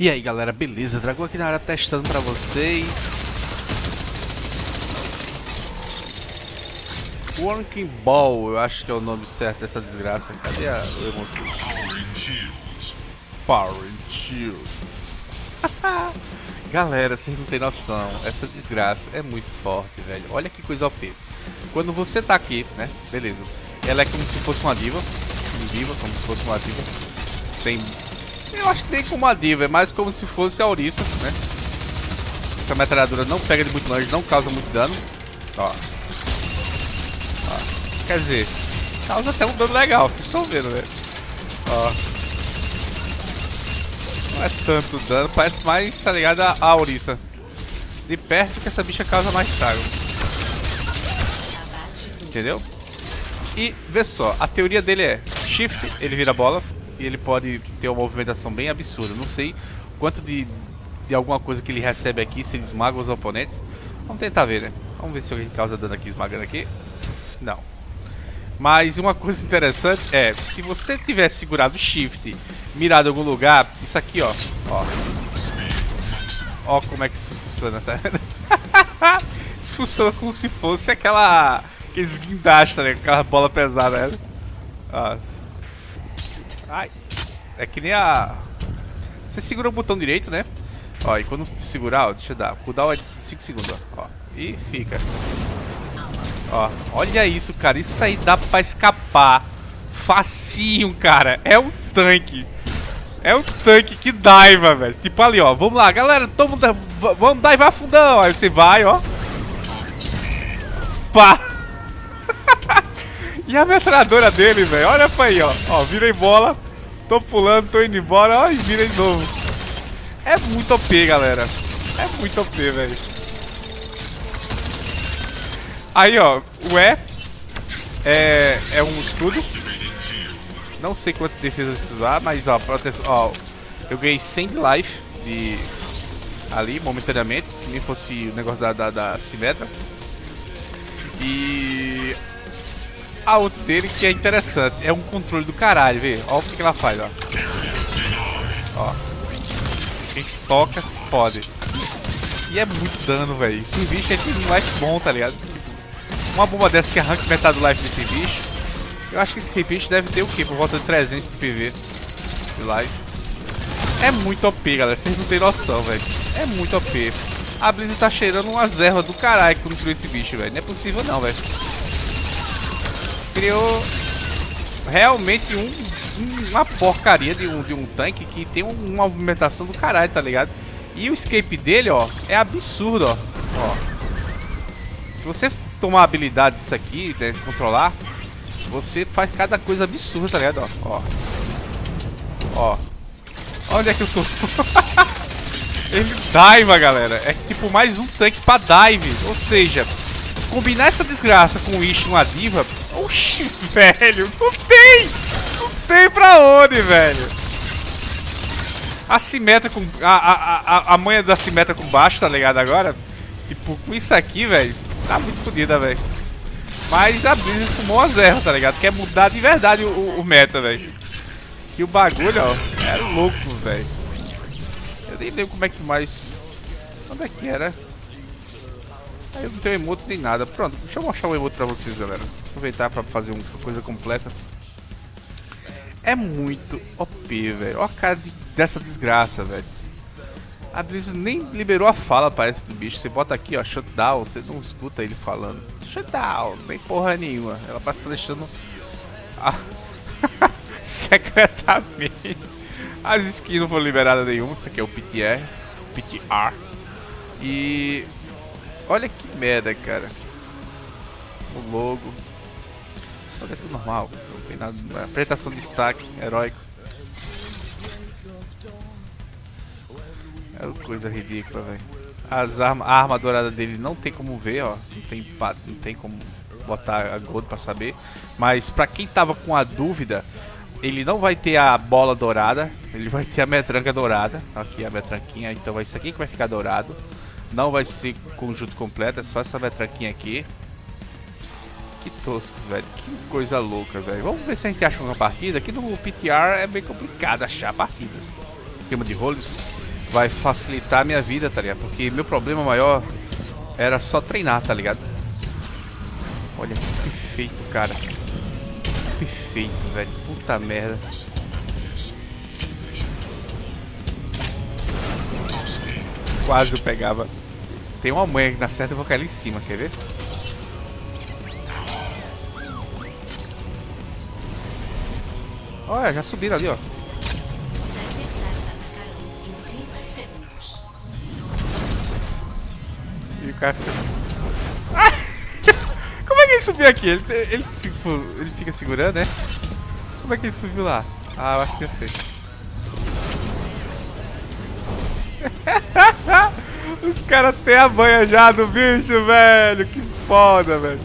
E aí galera, beleza? Dragão aqui na área testando pra vocês. Working Ball, eu acho que é o nome certo dessa desgraça. Cadê a, emoção? Power Shield Galera, vocês não tem noção. Essa desgraça é muito forte, velho. Olha que coisa OP. Quando você tá aqui, né, beleza. Ela é como se fosse uma diva. Uma diva, como se fosse uma diva. Tem eu acho que nem como a diva, é mais como se fosse a ouriça, né? Essa metralhadora não pega de muito longe, não causa muito dano. Ó. Ó. Quer dizer, causa até um dano legal, vocês estão vendo, velho. Ó. Não é tanto dano, parece mais, tá ligado, a, a. De perto que essa bicha causa mais estrago. Entendeu? E, vê só, a teoria dele é Shift, ele vira bola ele pode ter uma movimentação bem absurda. Não sei quanto de, de alguma coisa que ele recebe aqui, se ele esmaga os oponentes. Vamos tentar ver, né? Vamos ver se alguém causa dano aqui esmagando aqui. Não. Mas uma coisa interessante é, se você tiver segurado o shift, mirado em algum lugar, isso aqui, ó. Ó, ó como é que isso funciona, tá isso funciona como se fosse aquela... Aqueles guindastes, né? Aquela bola pesada, né? Ó, Ai. É que nem a... Você segura o botão direito, né? Ó, e quando segurar, ó, deixa eu dar. O cooldown é de 5 segundos, ó. ó. E fica. Ó, olha isso, cara. Isso aí dá pra escapar. Facinho, cara. É um tanque. É um tanque que daiva, velho. Tipo ali, ó. Vamos lá, galera. Todo mundo... Vamos daivar fundão. Aí você vai, ó. Pá. E a metralhadora dele, velho. Olha pra aí, ó. Ó, virei bola. Tô pulando, tô indo embora. Ó, e vira de novo. É muito OP, galera. É muito OP, velho. Aí, ó. O E é, é um escudo. Não sei quanto defesa você usar, mas ó, proteção, ó, eu ganhei 100 de life de ali momentaneamente, que nem fosse o negócio da, da, da Simetra. E a outra dele que é interessante. É um controle do caralho, vê. Olha o que ela faz, ó. Ó. Quem toca se fode. E é muito dano, velho. Esse bicho é tem um life bom, tá ligado? Uma bomba dessa que arranca metade do life desse bicho. Eu acho que esse bicho deve ter o quê? Por volta de 300 de PV de life. É muito OP, galera. Vocês não tem noção, velho. É muito OP. A Blizzard tá cheirando umas ervas do caralho quando criou esse bicho, velho. Não é possível não, velho criou realmente um, um, uma porcaria de um, de um tanque que tem uma movimentação do caralho, tá ligado? E o escape dele, ó, é absurdo, ó. ó. Se você tomar a habilidade disso aqui, né, controlar, você faz cada coisa absurda, tá ligado? Ó, ó. Onde é que eu tô? Ele dive, galera. É tipo mais um tanque pra dive. Ou seja, combinar essa desgraça com o Ish e uma diva velho, não tem! Não tem pra onde, velho? A simetra com... A, a, a, a manha da simetra com baixo, tá ligado agora? Tipo, com isso aqui, velho, tá muito fodida, velho. Mas a Blizzard fumou as erras, tá ligado? Quer mudar de verdade o, o meta, velho. Que o bagulho, ó, era louco, velho. Eu nem lembro como é que mais... Onde é que era? Aí eu não tenho emote nem nada. Pronto, deixa eu mostrar o emote pra vocês, galera. Aproveitar pra fazer uma coisa completa. É muito OP, velho. Olha a cara de, dessa desgraça, velho. A Blizzard nem liberou a fala, parece, do bicho. Você bota aqui, ó, shutdown, você não escuta ele falando. Shutdown, nem porra nenhuma. Ela que tá deixando... A... Secretamente. As skins não foram liberadas nenhuma. Isso aqui é o PTR. PTR. E Olha que merda, cara. O logo. Olha, é tudo normal. Não tem nada. Apresentação de destaque, heróico. É uma coisa ridícula, velho. As arma, a arma dourada dele não tem como ver, ó. Não tem, não tem como botar a gold pra saber. Mas pra quem tava com a dúvida, ele não vai ter a bola dourada. Ele vai ter a metranca dourada. Aqui a metranquinha, então vai isso aqui que vai ficar dourado. Não vai ser conjunto completo, é só essa metraquinha aqui. Que tosco, velho. Que coisa louca, velho. Vamos ver se a gente acha uma partida. Aqui no PTR é bem complicado achar partidas. Esquema de roles. vai facilitar a minha vida, tá ligado? Porque meu problema maior era só treinar, tá ligado? Olha, que perfeito, cara. Perfeito, velho. Puta merda. Quase eu pegava. Tem uma manha que na certa, eu vou cair ali em cima, quer ver? Olha, já subiram ali, ó. Os adversários atacarão em 30 segundos. E o cara fica... Ah! Como é que ele subiu aqui? Ele, ele, ele fica segurando, né? Como é que ele subiu lá? Ah, eu acho que eu sei. Os caras têm a banha já do bicho, velho. Que foda, velho.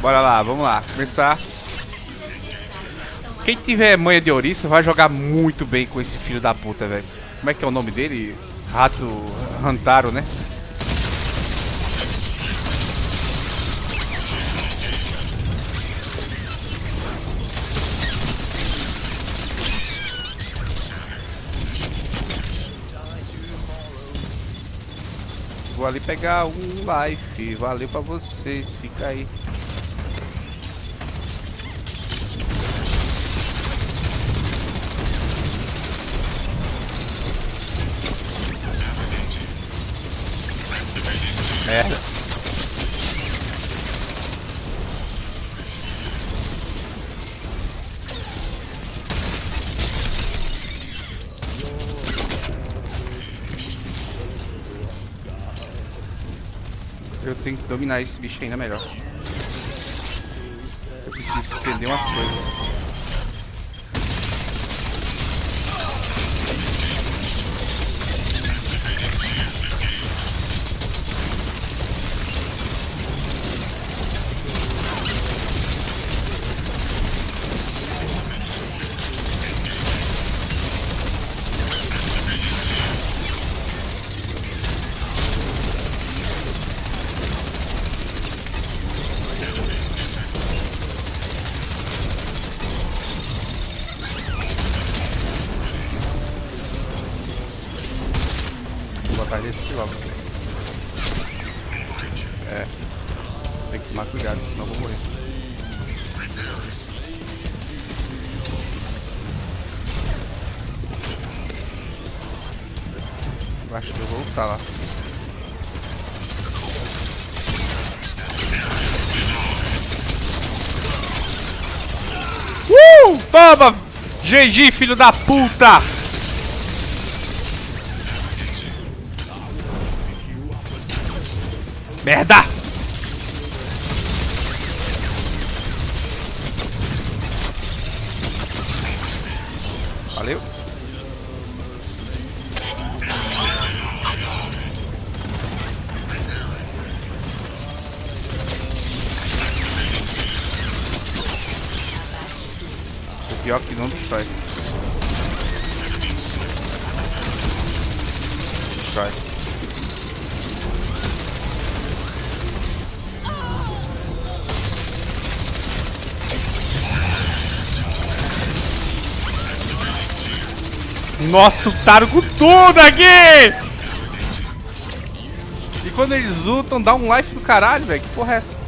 Bora lá, vamos lá. Começar. Quem tiver manha de ouriço vai jogar muito bem com esse filho da puta, velho. Como é que é o nome dele? Rato Rantaro, né? Vou ali pegar um life. Valeu pra vocês. Fica aí. Merda. Eu tenho que dominar esse bicho ainda melhor. Eu preciso entender umas coisas. É. Tem que tomar cuidado, senão eu vou morrer. Eu acho que eu vou lutar lá. Uh! Toma! GG, filho da puta! Merda! Valeu. O pior que não destrói. Destrói. Nossa, Taro com tudo aqui! E quando eles lutam, dá um life do caralho, velho. Que porra é essa?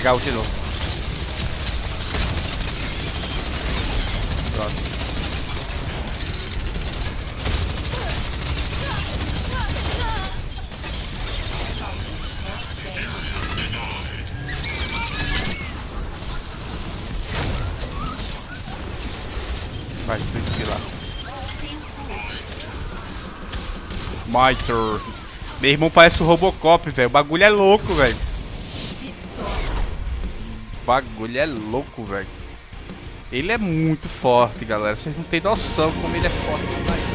Pegar o de novo. Pronto. Vai, precisa lá. My turn. Meu irmão parece o Robocop, velho. O bagulho é louco, velho. Bagulho é louco, velho. Ele é muito forte, galera. Vocês não têm noção como ele é forte.